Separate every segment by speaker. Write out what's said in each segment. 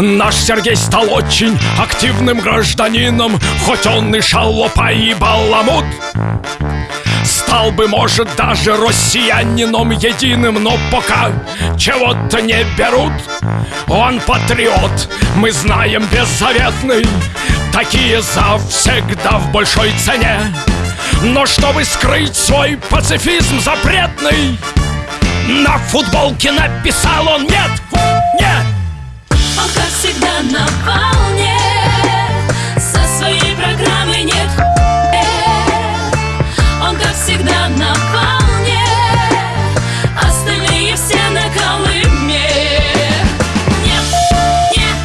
Speaker 1: Наш Сергей стал очень активным гражданином Хоть он и шалопа и баламут. Стал бы, может, даже россиянином единым Но пока чего-то не берут. Он патриот, мы знаем, беззаветный. Такие завсегда в большой цене. Но чтобы скрыть свой пацифизм запретный На футболке написал он «Нет, нет,
Speaker 2: Он, как всегда, на Со своей программой нет. Он, как всегда, на Остальные все на Колыме. Нет, нет,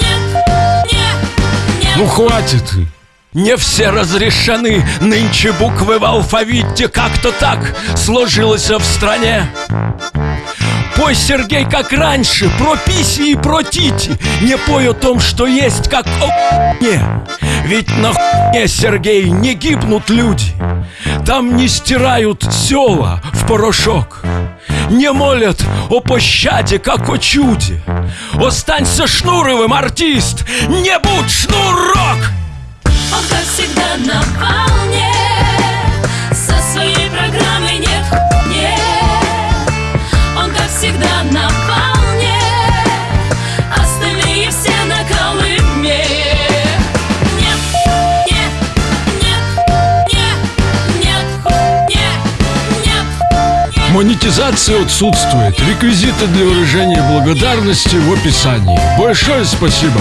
Speaker 2: нет, нет, нет.
Speaker 1: Ну хватит. Не все разрешены. Нынче буквы в алфавите Как-то так сложилось в стране Пой, Сергей, как раньше Про писи и про тити. Не пой о том, что есть, как о не Ведь на хуйне, Сергей, не гибнут люди. Там не стирают села в порошок. Не молят о пощаде, как о чуде. Останься Шнуровым, артист, не будь Шнурок! Монетизация отсутствует. Реквизиты для выражения благодарности в описании. Большое спасибо.